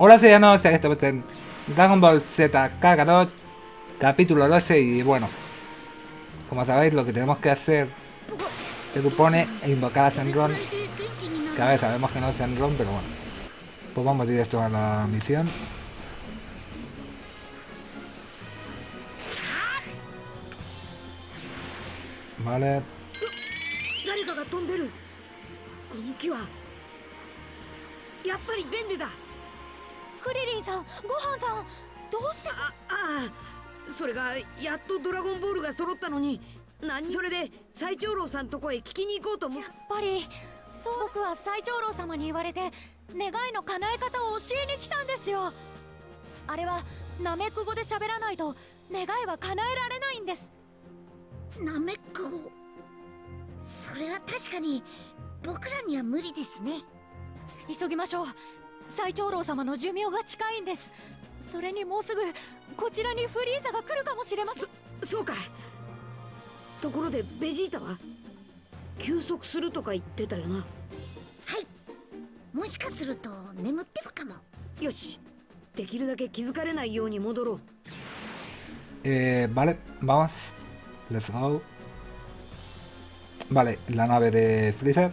Hola que estamos en Dragon Ball Z Kakarot, capítulo 12 y bueno, como sabéis lo que tenemos que hacer se supone invocar a Senron, que a sabemos que no es Senron, pero bueno, pues vamos directo a la misión. Vale. クリリンさんごはんさんどうしてあああそれがやっとドラゴンボールが揃ったのに何？それで最長老さんとこへ聞きに行こうと思う。やっぱりそう僕は最長老様に言われて願いの叶え方を教えに来たんですよ。あれはナメック語で喋らないと願いは叶えられないんです。ナメック語？それは確かに僕らには無理ですね。急ぎましょう最長老様の寿命が近いんです。それにもうすぐこちらにフリーザが来るかもしれません。そうか。ところでベジータは？休息するとか言ってたよな。はい。もしかすると眠ってるかも。よし。できるだけ気づかれないように戻ろう。Eh, vale, vamos. Let's go. Vale, la nave de Freezer,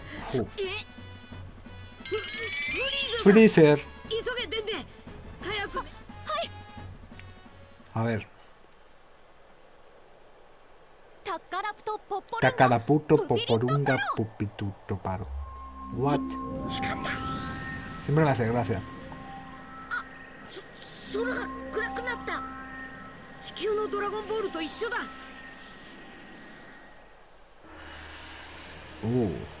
Freezer. A ver. Takaraputo poporunga pupituto paro. What? Siempre me hace gracia. Uh.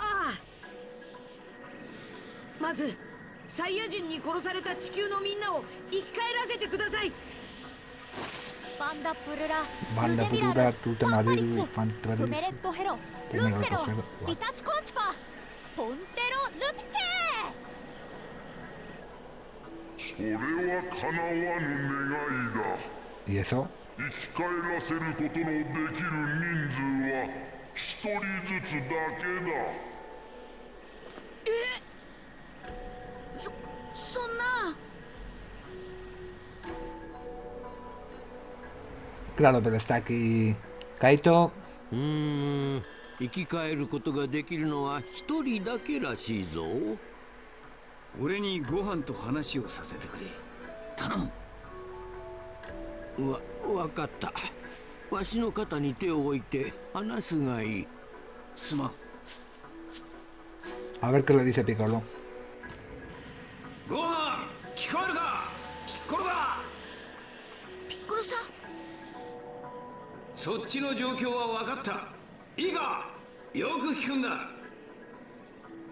ンボールを7個揃えし者よさあ願いを言うがいいどんな願いも可能な限り3つだけ叶えてやろうすすげえさすが本場のシェンロン気前がいいや早く願いをフリーザやベジータがあ。まずサイヤ人に殺された地球のみんなを生き返らせてください。バンダプルラデミラ Purura, ル Tute ファンパリ Fantaris. フメレットヘロルンゼロトヘロリタシコンチパポンテロルピチそれは叶わぬ願いだ ¿Y eso? 生き返らせることのできる人数は一人ずつだけだそそんな。Claro, pero está aquí. Kaito. うーん生き返ることができるのは一人だけらしいぞ。俺にご飯と話をさせてくれ。頼む。わわかった。わしの肩に手を置いて話すがいい。すまん A ver qué le dice Piccolo. ご飯聞こえるか？ピッコロだピッコロさん？そっちの状況は分かった。いいか？よく聞くんだ。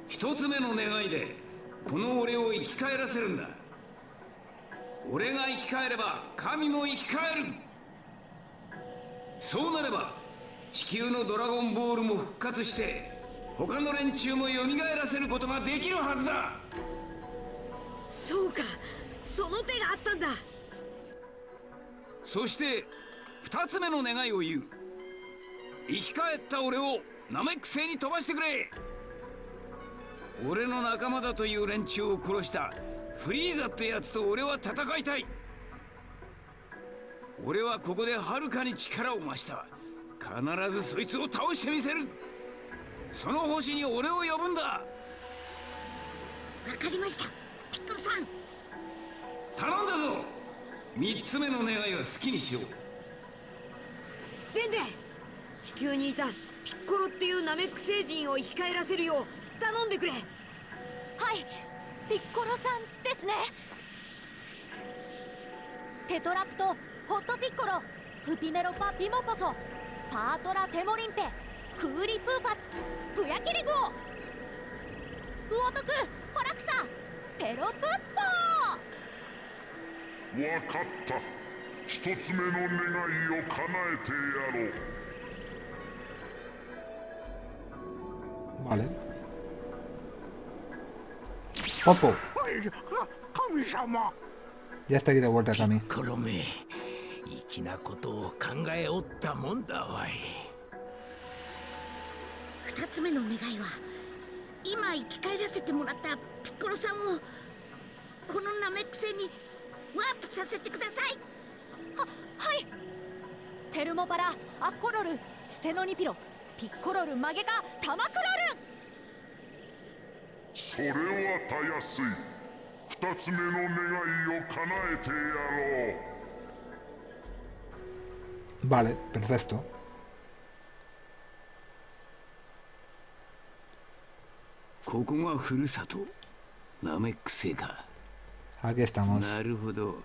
一つ目の願いでこの俺を生き返らせるんだ。俺が生き返れば神も生き返る。そうなれば地球のドラゴンボールも復活して他の連中も蘇らせることができるはずだ。そうか。その手があったんだ。そして二つ目の願いを言う。生き返った俺をナメック星に飛ばしてくれ。俺の仲間だという連中を殺したフリーザってやつと俺は戦いたい。俺はここではるかに力を増した。必ずそいつを倒してみせるその星に俺を呼ぶんだ。かりました。ピッコロさん。頼んだぞ。三つ目の願いは好きにしろデンデ地球にいたピッコロっていうナメック星人を生き返らせるよう頼んでくれ。はいピッコロさんですね。テトラプトホットピッコロプピネロパピモポソパートラテモリンペクーリプーパスプヤキリグオウオトクホラクサペロプッポー。わかった。一つ目の願いを叶えてやろう。Vale. Popo. 神様。Ya está aquí de 粋なことを考えおったもんだわい二つ目の願いは今生き返らせてもらったピッコロさんをこのナメック星にワープさせてください。ははい。テルモパラアッコロルステノニピロピッコロルマゲカタマクロル。それはたやすい。二つ目の願いを叶えてやろう。Vale, perfecto. ここがふるさと。ナメック星か。Aquí estamos. なるほど。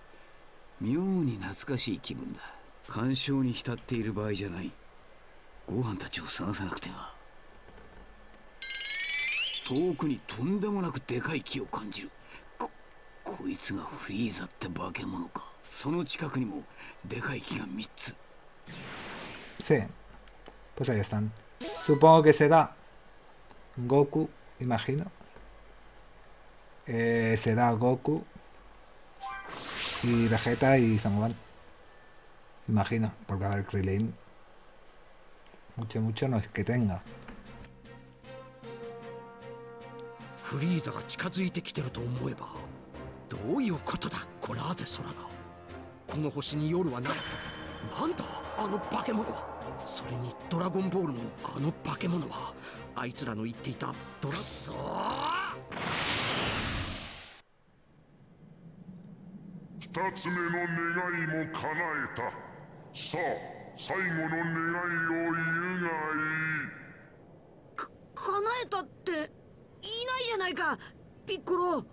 妙に懐かしい気分だ。干渉に浸っている場合じゃない。ご飯たちを探さなくては。遠くにとんでもなくでかい木を感じる。ここいつがフリーザって化け物か。その近くにもでかい木が3つ。Sí. Pues ahí están. Supongo que será Goku, imagino. Eh, será Goku. Y Vegeta y Son Gohan. Imagino, porque a ver, Krillin. Mucho, mucho no es que tenga. フリーザが近づいてきてると思えばどういうことだコラーゼ空がこの星に夜はないなんだあの化け物はそれにドラゴンボールのあの化け物はあいつらの言っていたドラソ二つ目の願いも叶えた。さあ最後の願いを言うがいい。叶えたっていないじゃないか。ピッコロ。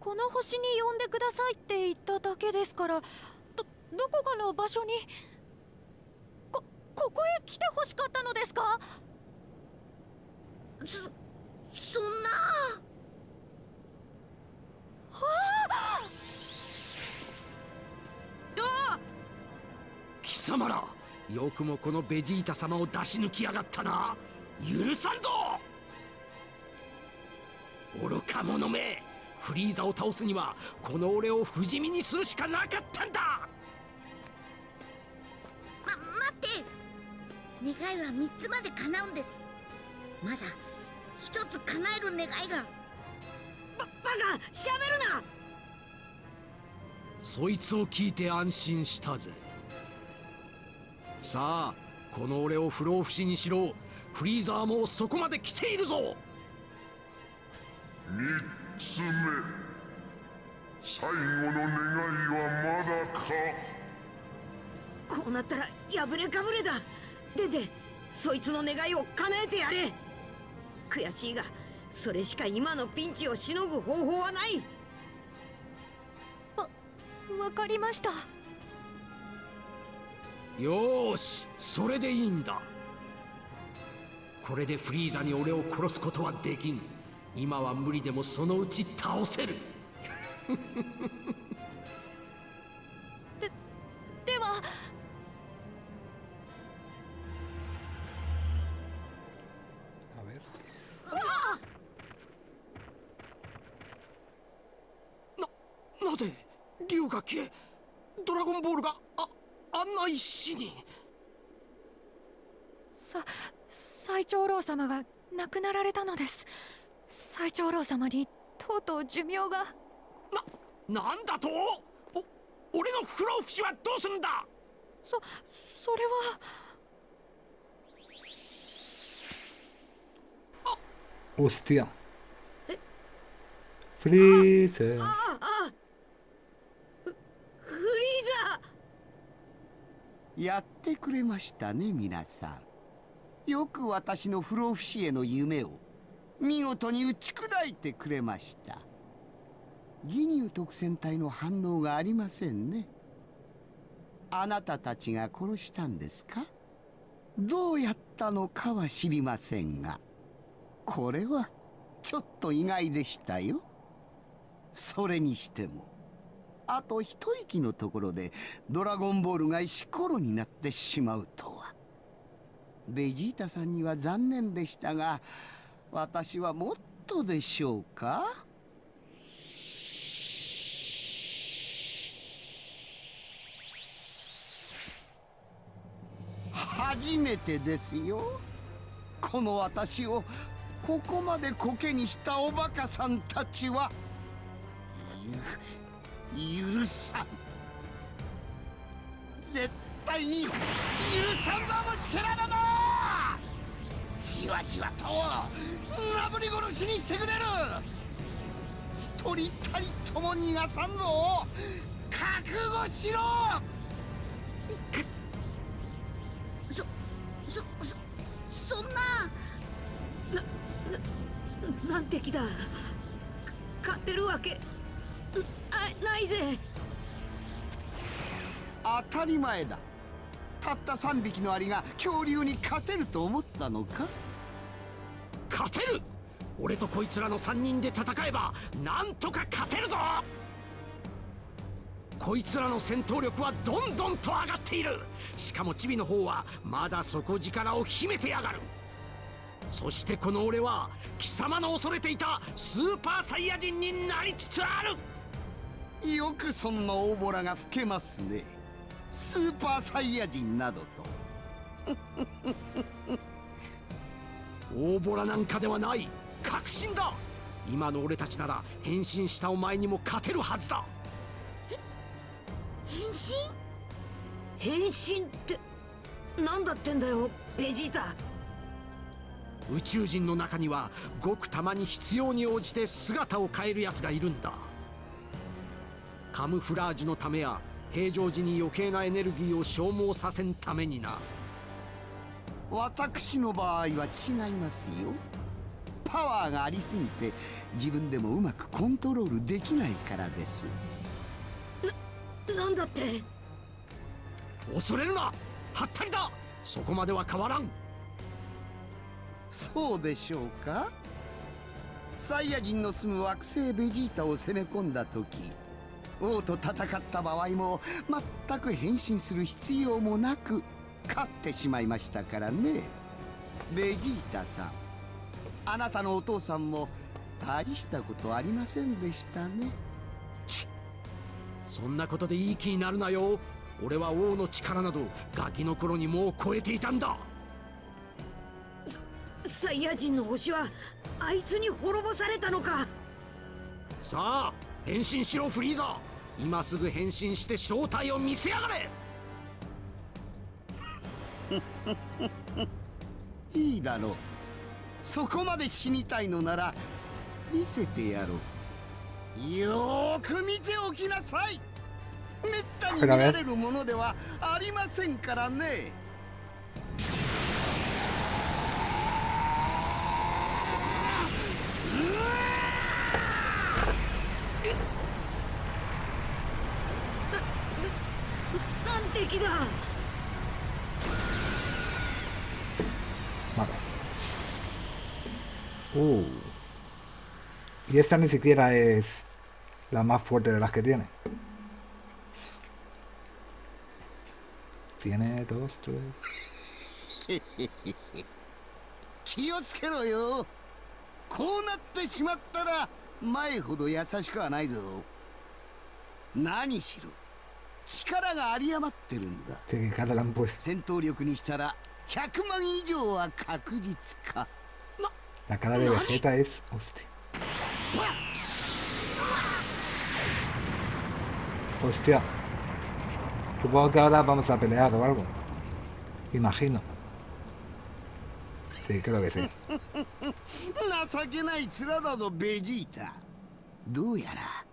この星に呼んでくださいって言っただけですからどどこかの場所にここへ来てほしかったのですか？そそんな。貴様らよくもこのベジータ様を出し抜きやがったな。許さんぞ。愚か者め。フリーザを倒すにはこの俺を不死身にするしかなかったんだ。願いは三つまで叶うんです。まだ一つ叶える願いが。ババカ喋るな。そいつを聞いて安心したぜ。さあこの俺を不老不死にしろ。フリーザーもそこまで来ているぞ。三つ目。最後の願いはまだか。こうなったら破れかぶれだデデそいつの願いを叶えてやれ。悔しいがそれしか今のピンチをしのぐ方法はない。わかりました。よーしそれでいいんだ。これでフリーザに俺を殺すことはできん。今は無理でもそのうち倒せるななぜ竜が消えドラゴンボールがああんな石に。さ最長老様が亡くなられたのです。最長老様にとうとう寿命が。ななんだと？お俺の不老不死はどうするんだ？そそれは。Hostia. フリーザああフフリーザやってくれましたね皆さん。よく私の不老不死への夢を見事に打ち砕いてくれました。ギニュー特戦隊の反応がありませんね。あなたたちが殺したんですか？どうやったのかは知りませんが。これはちょっと意外でしたよ。それにしてもあと一息のところでドラゴンボールが石ころになってしまうとは。ベジータさんには残念でしたが私はもっとでしょうか？初めてですよ。この私をここまでコケにしたおバカさんたちは。許さん絶対に許さんぞ虫けらどもじわじわとなぶり殺しにしてくれる。一人たりとも逃がさんぞ。覚悟しろ。そそそそんなななんて気だ。か勝てるわけ。ないぜ。当たり前だ。たった3匹のアリが恐竜に勝てると思ったのか？勝てる！俺とこいつらの3人で戦えばなんとか勝てるぞ！こいつらの戦闘力はどんどんと上がっている！しかもチビの方はまだ底力を秘めてやがる！そしてこの俺は貴様の恐れていたスーパーサイヤ人になりつつあるよくそんな大ボラが吹けますね。スーパーサイヤ人などと。大ボラなんかではない確信だ。今の俺たちなら変身したお前にも勝てるはずだ。変身？変身って何だってんだよベジータ。宇宙人の中にはごくたまに必要に応じて姿を変える奴がいるんだカムフラージュのためや平常時に余計なエネルギーを消耗させんためにな。私の場合は違いますよ。パワーがありすぎて自分でもうまくコントロールできないからです。なんだって？恐れるな！はったりだ！そこまでは変わらん！そうでしょうか？サイヤ人の住む惑星ベジータを攻め込んだ時王と戦った場合も全く変身する必要もなく勝ってしまいましたからね。ベジータさんあなたのお父さんも大したことありませんでしたね。そんなことでいい気になるなよ。俺は王の力などガキの頃にもう超えていたんだ。サイヤ人の星はあいつに滅ぼされたのか。さあ変身しろフリーザ今すぐ変身して正体を見せやがれ。いいだろう。そこまで死にたいのなら見せてやろう。よーく見ておきなさい。めったに見られるものではありませんからね。なん Y esta ni siquiera es la más fuerte de las que tiene. Tiene dos, tres. 気をつけろよこうなってしまったら前ほど優しくはないぞ何しろ力が有り余ってるんだ Sí, que cara le han puesto. 戦闘力にしたら100万以上は確実か La cara de Vegeta es. Hostia. Hostia. Supongo que ahora vamos a pelear o algo. Imagino. Sí, creo que sí. 情けない面だぞベジータどうやら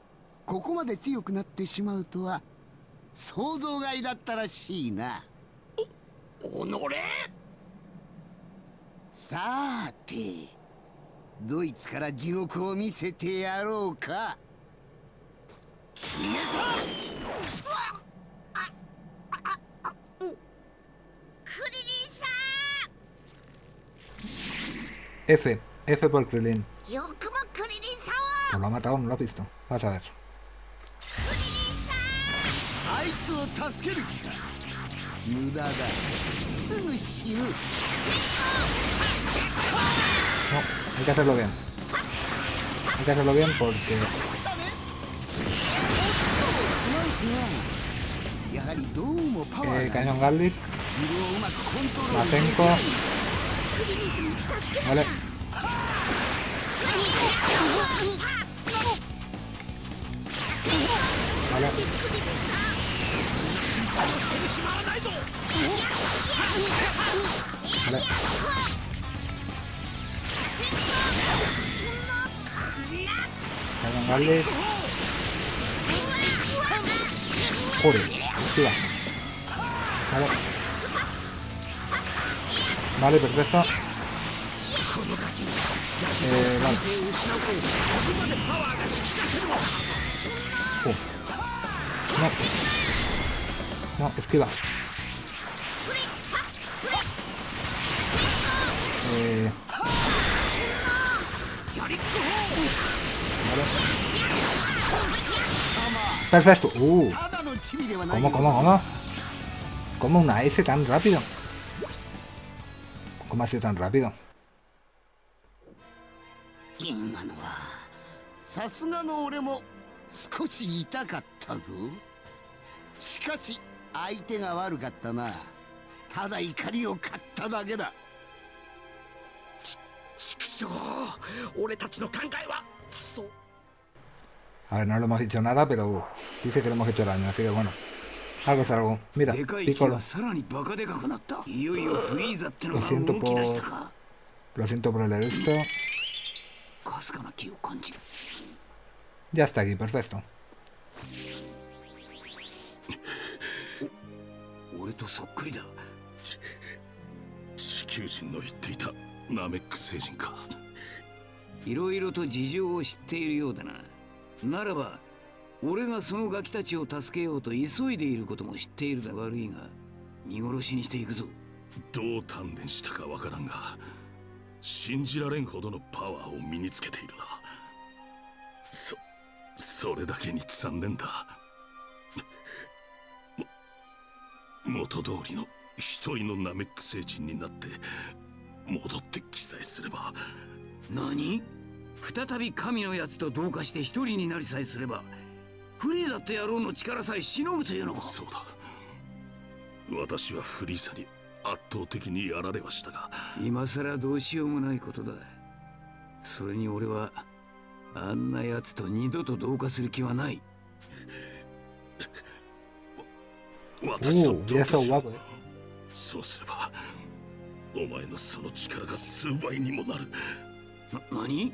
ここまで強くなってしまうとは想像外だったらしいなおおのれさーてドイツから地獄を見せてやろうか。決めクリリンさ F. F por Krillin. んよくもクリリンさん Pues を lo ha matado, no lo has visto. Vas a ver. あいつを助ける気か。無駄だ。すぐ死ぬ。No, Hay que hacerlo bien. Hay que hacerlo bien porque... Eh, cañón Garlic. Mazenko. Vale. Vale. Vale. Vale. Joder. Vale. Vale, perfecto. Eh, vale. Oh. No. No, esquiva. Eh. Vale. Perfecto. Uh. ただのチビではない ¿Cómo, cómo, cómo? ¿Cómo una S tan rápido? ¿Cómo ha sido tan rápido? 今のはさすがの俺も少し痛かったぞしかし相手が悪かったなただ怒りを買っただけだ畜生俺たちの考えはそう A ver, no le hemos dicho nada, pero dice que le hemos hecho daño, así que bueno. Algo es algo. Mira, Piccolo. Lo siento por... Lo siento por leer esto. Ya está aquí, perfecto. なならば俺がそのガキたちを助けようと急いでいることも知っているだ悪いが見殺しにしていくぞ。どう鍛錬したかわからんが信じられんほどのパワーを身につけているな。そそれだけに残念だ。も元通りの一人のナメック星人になって戻って記載すれば。何？再び神のやつと同化して一人になりさえすればフリーザって野郎の力さえしのぐというのか。そうだ。私はフリーザに圧倒的にやられはしたが。今さらどうしようもないことだ。それに俺はあんなやつと二度と同化する気はない。私と Uh, 同化し eh. そうすればお前のその力が数倍にもなる。な何？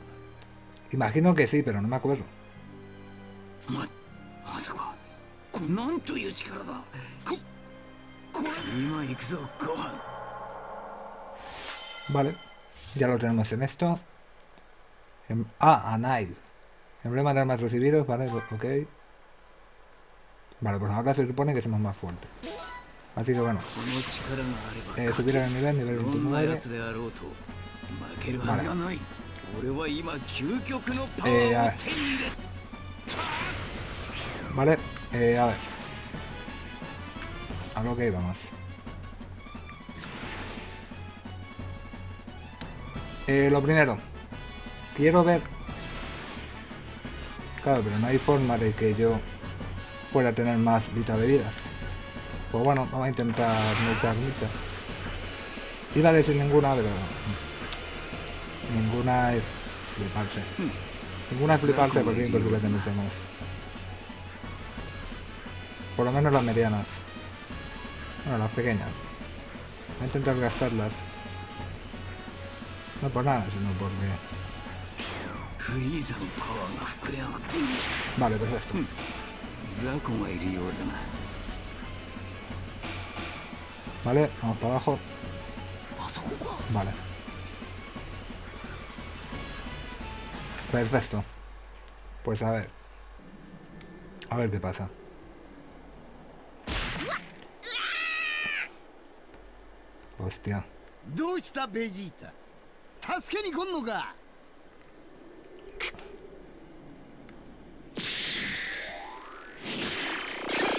Imagino que sí, pero no me acuerdo. Vale, ya lo tenemos en esto. En, ah, Anail. Emblema de armas recibidos, vale, ok. Vale, pues ahora se supone que somos más fuertes. Así que bueno. Eh, subir al nivel, nivel 29. Vale, eh, a ver. A lo que íbamos. Eh, lo primero. Quiero ver... Claro, pero no hay forma de que yo pueda tener más vita bebidas. Pues bueno, vamos a intentar muchas, muchas. Iba a decir ninguna, pero... Ninguna es fliparse. Ninguna es fliparse por 5 que tenemos. Por lo menos las medianas. Bueno, las pequeñas. Voy a intentar gastarlas. No por nada, sino porque... Vale, perfecto. Vale, vamos para abajo. Vale. Perfecto. Pues a ver. A ver qué pasa. Hostia. ¿Dónde está Vegeta?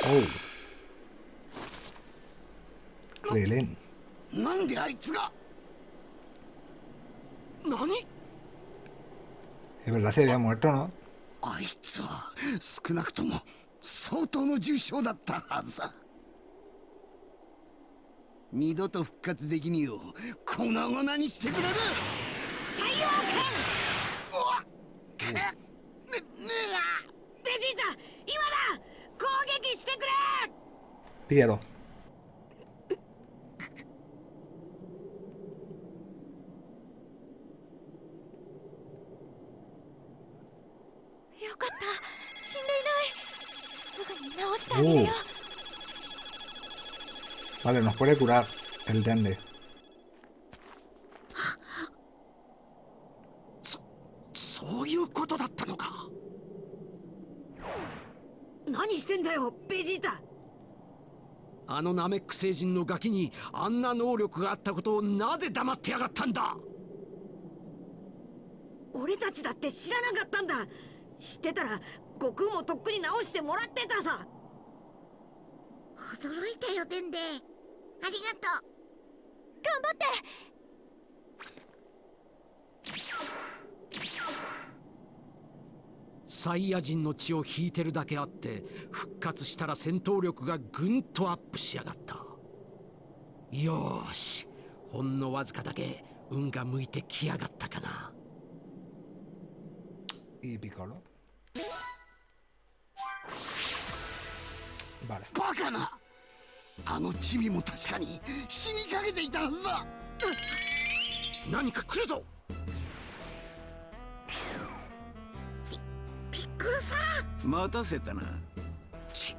Oh. ¿Qué? ¿Qué? ¿Qué? Es verdad, se había muerto, ¿no? あいつは少なくとも相当の重傷だったはずだ。二度と復活できによ粉々にしてくれる！太陽うわっ！くねねえが！ベジータ今だ！攻撃してくれ！Píllalo. よかった死んでいないすぐに直してあげるよ Vale, nos puede curar el dende. そういうことだったのか何してんだよベジータあのナメック星人のガキにあんな能力があったことをなぜ黙ってやがったんだ俺たちだって知らなかったんだ知ってたら悟空もとっくに直してもらってたさ驚いたよデンデありがとう。頑張って。サイヤ人の血を引いてるだけあって復活したら戦闘力がぐんとアップしやがった。よーし。ほんのわずかだけ運が向いてきやがったかな。Y Piccolo. Vale. バカなあのチビも確かに死にかけていたはずだ。何か来るぞ。ピッコロさん。待たせたな。ち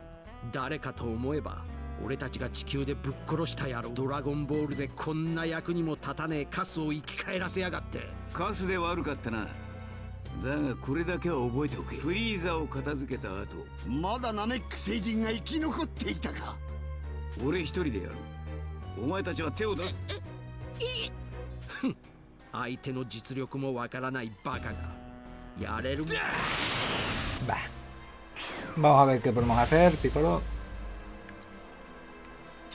誰かと思えば俺たちが地球でぶっ殺した野郎ドラゴンボールでこんな役にも立たねえカスを生き返らせやがって。カスで悪かったな。だがこれだけは覚えておけ。フリーザを片付けた後まだナメック星人が生き残っていたか俺一人でやる。お前たちは手を出す。相手の実力もわからないバカが。やれる Va. Vamos a ver qué podemos hacer, Piccolo.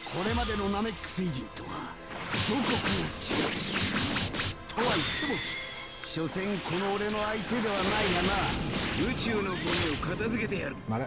これまでのナメック星人とはどこかが違う？とは言っても所詮この俺の相手ではないがな。宇宙のゴミを片付けてやる。Vale.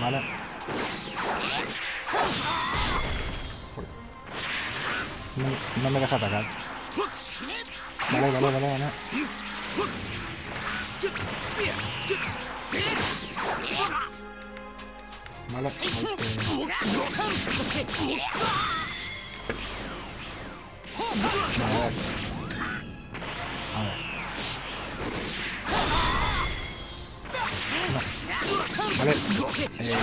Vale. No, no me deja atacar. Vale, vale, vale, vale. Vale, Vale. Eh...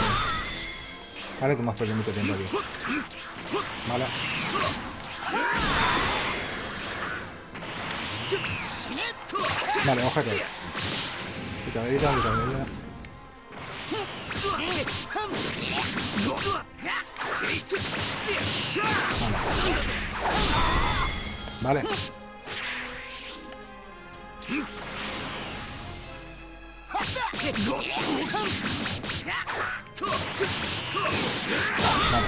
Vale, que hemos perdido mucho tiempo aquí. Vale. Vale, ojete. Picadita, picadita. Vale. Vale. Vale.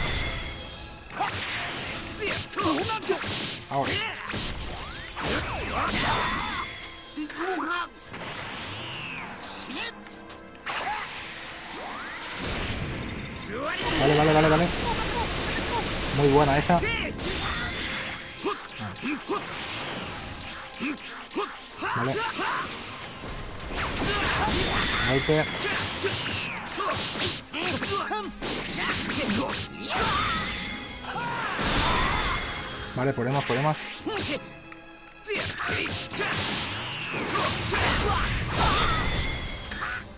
Ahora. Vale, vale, vale, vale. Muy buena esa. Vale. Ahí. Vale, podemos, podemos.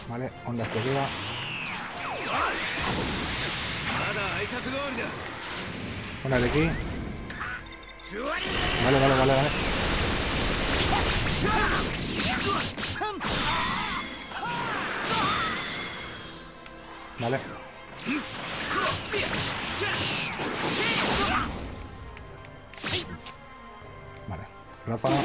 Vale, onda hacia arriba. Una de aquí. Vale, vale, vale, vale. Vale. Vale. Ráfaga.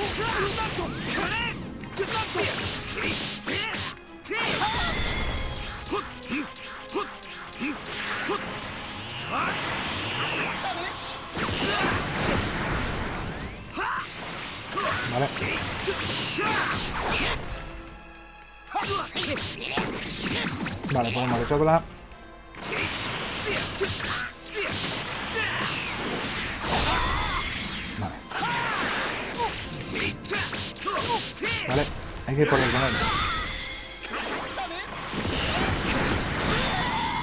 Vale. Vale, ponemos de sobra. Vale. Vale, hay que ir por el canal.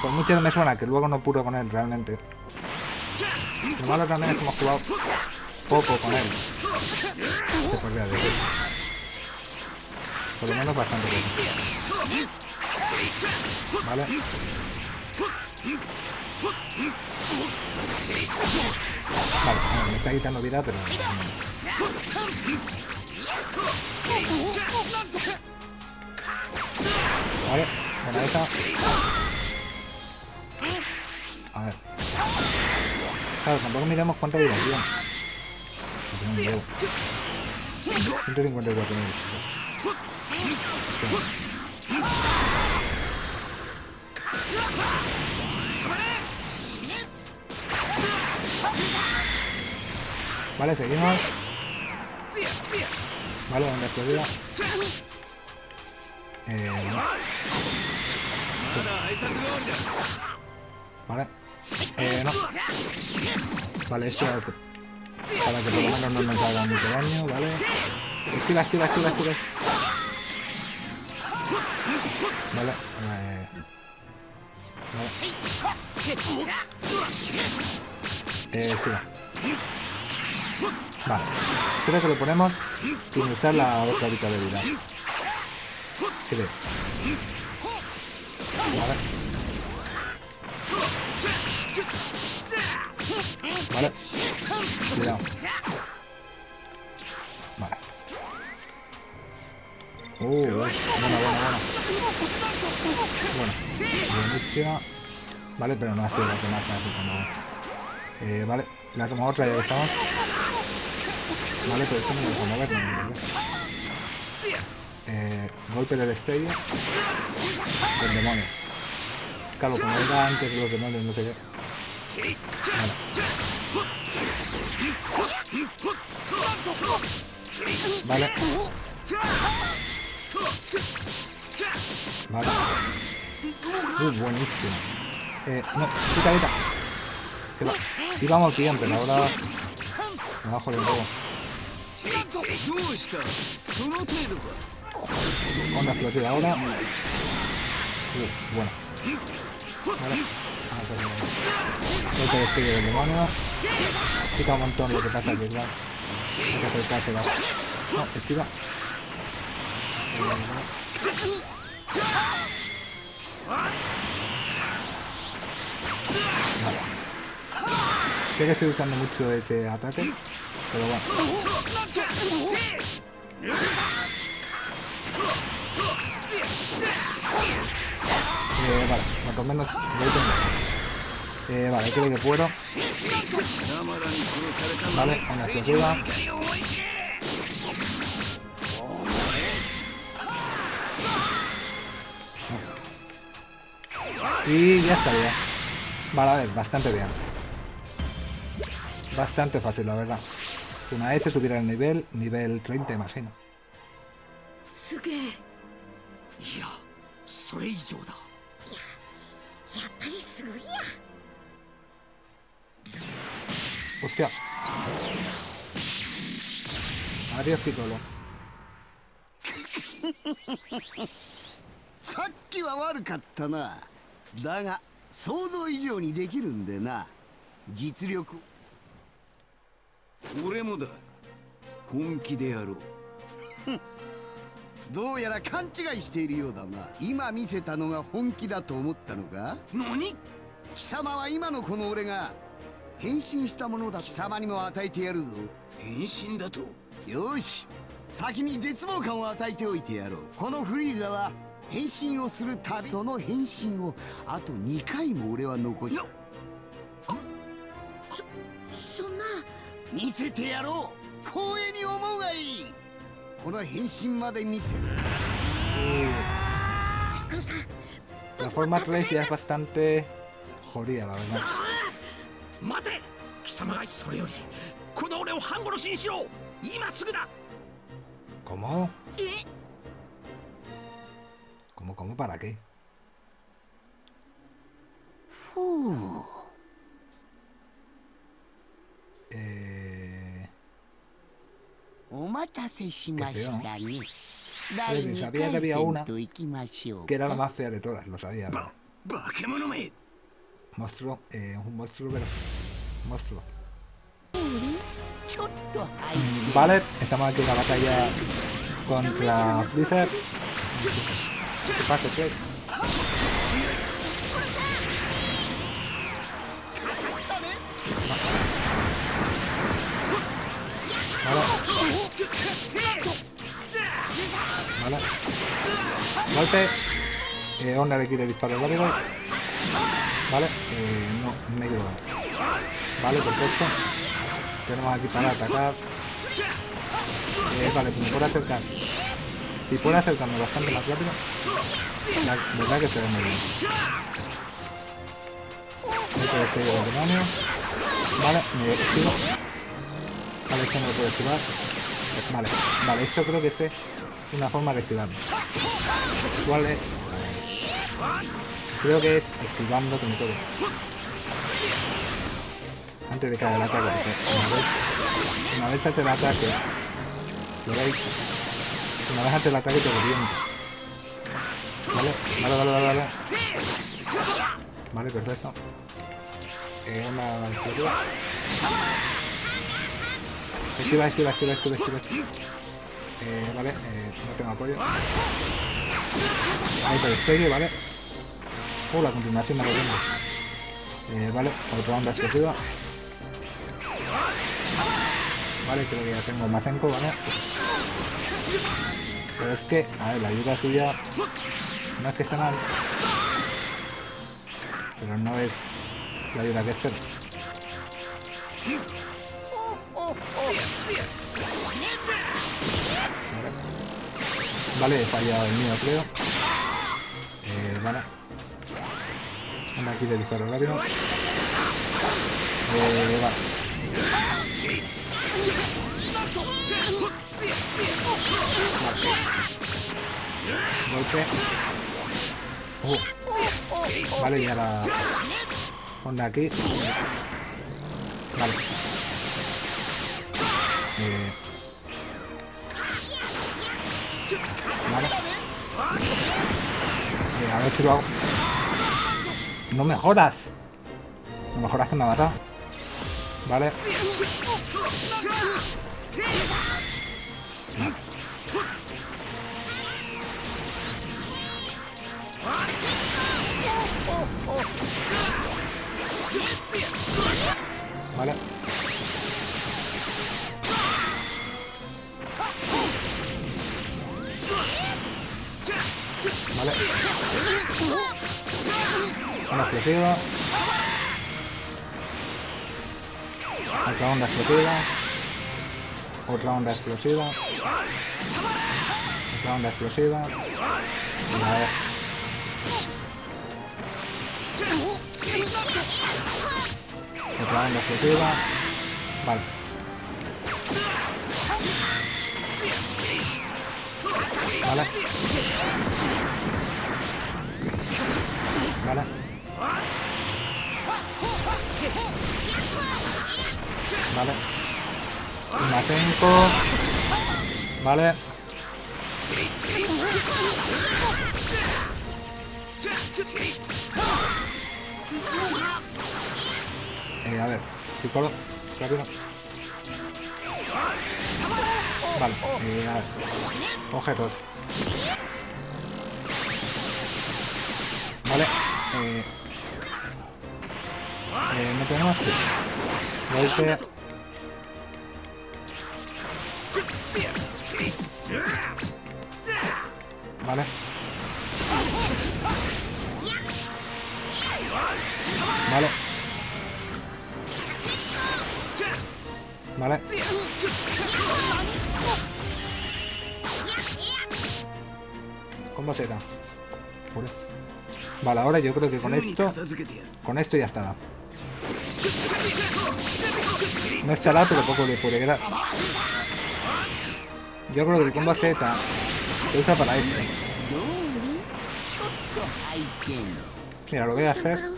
Por mucho me suena que luego no puro con él realmente. Lo malo también es que hemos jugado poco con él. Se podría. Por lo menos bastante poco. Vale. Vale, me está quitando vida, pero... Vale, buena esa. A ver. Claro, tampoco miremos cuánta vida tiene. No tiene un huevo. 154.000. Vale, seguimos. Vale, donde explodía. Eh... Vale. Eh, no. Vale, esto para que por lo menos no nos haga mucho daño, ¿vale? Esquiva, esquiva, esquiva, esquiva. Vale. Eh, vale. Eh, esquiva. Vale. Creo que lo ponemos sin usar la otra horita de vida. Creo. Vale. Vale. Cuidado. Uh, buena, buena, buena. Bueno, buenísima. Vale, pero no ha sido la que más así como... Eh, vale, le hacemos otra, ya estamos. Vale, pero esto no me deja moverme, ¿verdad? Eh, golpe del destello. Del demonio. Claro, como era antes de los demonios, no sé qué. Vale. Vale. Uh, buenísimo. Eh, no, quita, quita. Que va. Íbamos bien, pero ahora... Me bajo de nuevo. Onda flote ahora. Uh, bueno. Vale. Ah, pero... Este destello del demonio. Quita un montón lo que pasa aquí, ¿verdad? Hay que acercarse, ¿verdad? No, esquiva. Sé que estoy usando mucho ese ataque, pero bueno. Eh, vale, cuanto menos voy con Eh, vale, creo que puedo. Vale, una explosiva. Y ya estaría. Vale, a ver, bastante bien. Bastante fácil, la verdad. Una vez se tuviera el nivel, nivel 30, imagino. すげえいやそれ以上だやっぱりすごいや Hostia. Adiós, Piccolo. さっきは悪かったな だが想像以上にできるんでな。実力。俺もだ。本気でやろう。どうやら勘違いしているようだな。今見せたのが本気だと思ったのか？何？貴様は今のこの俺が。変身したものだ貴様にも与えてやるぞ。変身だと？よし。先に絶望感を与えておいてやろう。このフリーザは変身をするたびその変身をあと2回も俺は残しよそんな見せてやろう。光栄に思うがいい。この変身まで見せる。Y ピッコロさん la forma 3 ya es bastante jodida, la verdad. 待て貴様がそれよりこの俺を半殺しにしろ。今すぐだ。¿Cómo? え ¿Cómo, para qué? Eh... Qué feo, sabía que había una que era la más fea de todas, lo sabía. Monstruo, eh, un monstruo, pero... Monstruo. Vale, estamos aquí en la batalla contra Blizzard. ¿Qué pasa? Vale. Vale. Golpe. Eh, onda le quiere disparo rápido. Vale. Eh, no, medio. Vale, perfecto. Tenemos aquí para atacar. Eh, vale, si me puedo acercar. Si puedo acercarme bastante más rápido. La verdad que se muy bien. Este. Vale, me. Vale, esto. Vale, vale, esto creo que es una forma de esquivarme. ¿Cuál es? Creo que es esquivando como todo. Antes de que haga el ataque, una vez, una vez hace el ataque, lo veis, una vez hace el ataque te revienta. Vale, vale, vale, vale, vale. Vale, perfecto. Eh, una explosiva. Esquiva, esquiva, esquiva, esquiva, esquiva. Eh, vale, eh, no tengo apoyo. Ahí te destello, vale. Uh, la continuación me lo tengo. Eh, vale, otra onda explosiva. Vale, creo que ya tengo Mazenko, ¿vale? Pero es que, a ver, la ayuda suya no es que esté mal. Pero no es la ayuda que espero. Vale, vale he fallado el mío, creo. Eh, vale. Anda aquí de disparo rápido. Eh, vale. Golpe. Uh. Vale, y ahora... Onda aquí. Vale. Vale. Eh, a ver si lo hago. No me jodas. No me jodas que me ha matado. Vale. Vale. Vale. Una explosiva. Otra onda explosiva. Otra onda explosiva. Otra onda explosiva. Una vez. Se clavan los que lleva. Vale. Vale. Vale. Vale. Una Vale. Eh, a ver, Piccolo, rápido. Vale, eh, a ver. Objetos. Vale, eh. Eh, no tenemos. Sí. Golpe. Vale. Vale. Vale. ¿Cómo será? Joder. Vale, ahora yo creo que con esto... Con esto ya estará. No estará, pero poco le puede quedar. Yo creo que el combo Z se usa para esto. Mira, lo voy a hacer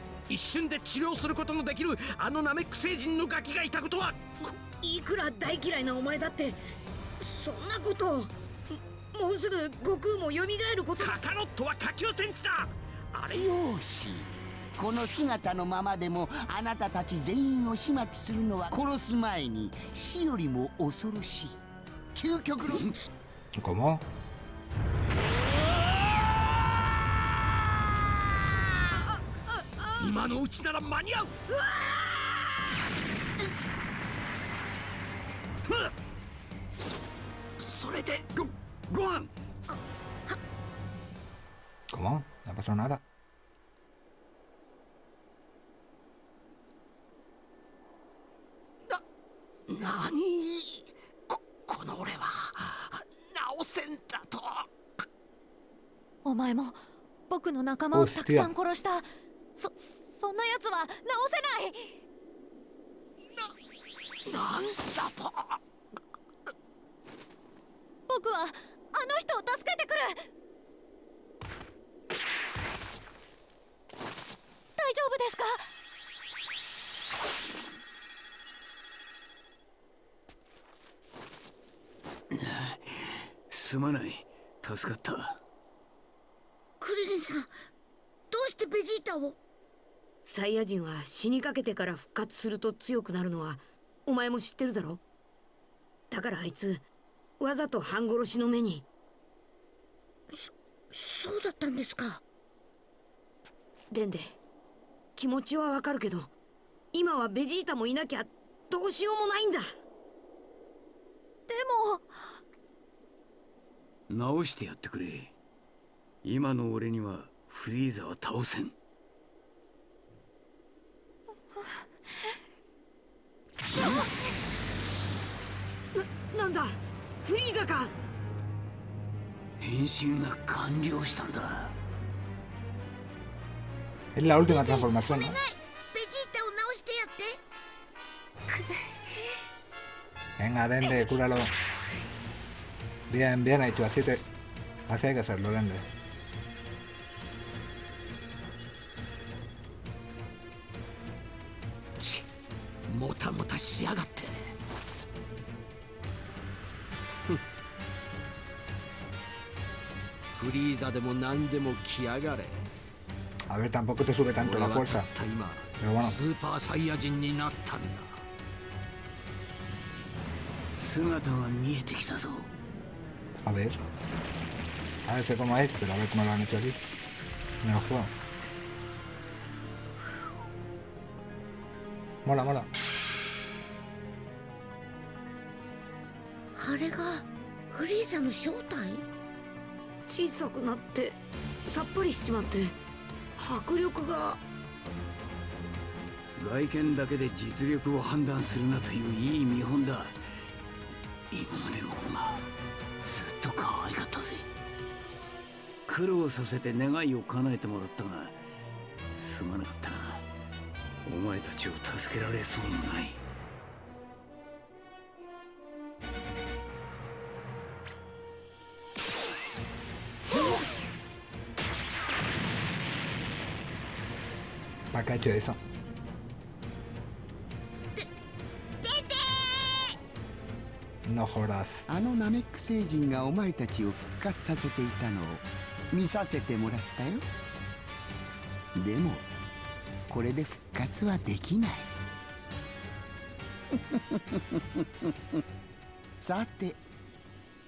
一瞬で治療することのできるあのナメック星人のガキがいたことは。いくら大嫌いなお前だって。そんなことをもうすぐ悟空も蘇ること。カカロットは下級戦士だ。あれよし。この姿のままでもあなたたち全員を始末するのは殺す前に死よりも恐ろしい。究極の ¿Cómo? 今のうちなら間に合う。そそれでごご飯。¿Cómo? No pasó nada. な何ここの俺は直せんだと。お前も僕の仲間をたくさん殺したそそんな奴は直せない！なんだと？僕はあの人を助けてくる！大丈夫ですか？すまない。助かったクリリンさんどうしてベジータを？サイヤ人は死にかけてから復活すると強くなるのはお前も知ってるだろ？だからあいつわざと半殺しの目に。そうだったんですか？デンデ気持ちはわかるけど今はベジータもいなきゃどうしようもないんだ。でも。直してやってくれ。今の俺にはフリーザは倒せん ななんだフリーザか変身が完了したんだ Es la última transformación, お ¿no? 願いベジータを直してやって Venga, Dende, cúralo. Bien, bien hecho, así te... Así hay que hacerlo, Dende. A ver, tampoco te sube tanto la fuerza. Pero bueno. Super Saiyajin ver. A ver, sé cómo es, pero a ver cómo lo han hecho aquí. En el juego. Mola, mola. あれがフリーザの正体？小さくなってさっぱりしちまって迫力が。外見だけで実力を判断するなといういい見本だ。今までの方がずっと可愛かったぜ。苦労させて願いを叶えてもらったがすまなかったな。お前たちを助けられそうもない。¿Para qué ha hecho eso? のほらすあのナメック星人がお前たちを復活させていたのを見させてもらったよ。でもこれで復活はできない。さて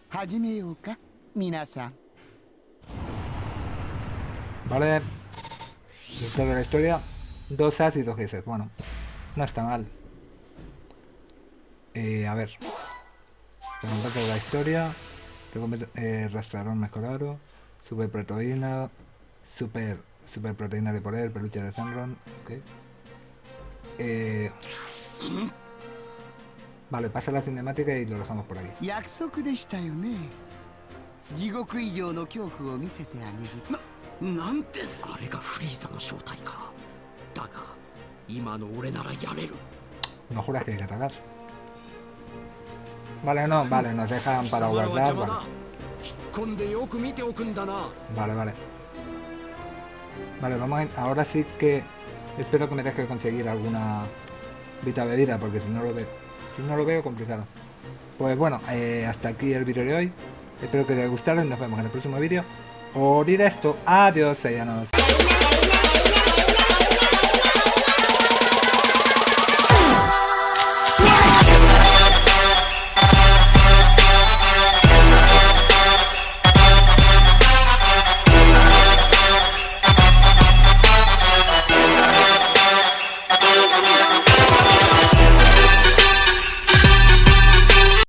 始めようか皆さん。Vale. Después de la historia, dos as y dos S. Bueno, no está mal. Eh, a ver. Preguntarte de la historia. Tengo eh, rastreador mejorado. Super proteína. Super, super proteína de poder. Peluche de Sandron. Ok. Eh, vale, pasa la cinemática y lo dejamos por aquí. No juras que hay que atacar. Vale, no, vale, nos dejan para guardar, vale. Vale, vale. Vamos a... Ahora sí que... Espero que me deje conseguir alguna vita bebida, porque si no lo veo... Si no lo veo, complicado. Pues bueno, eh, hasta aquí el vídeo de hoy. Espero que te haya gustado y nos vemos en el próximo vídeo. O esto Adiós, sellanos.